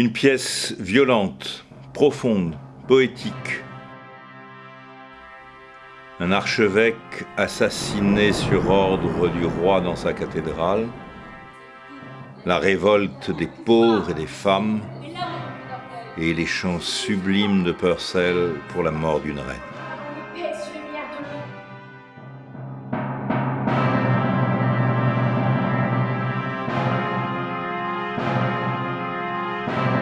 Une pièce violente, profonde, poétique. Un archevêque assassiné sur ordre du roi dans sa cathédrale. La révolte des pauvres et des femmes. Et les chants sublimes de Purcell pour la mort d'une reine. Bye.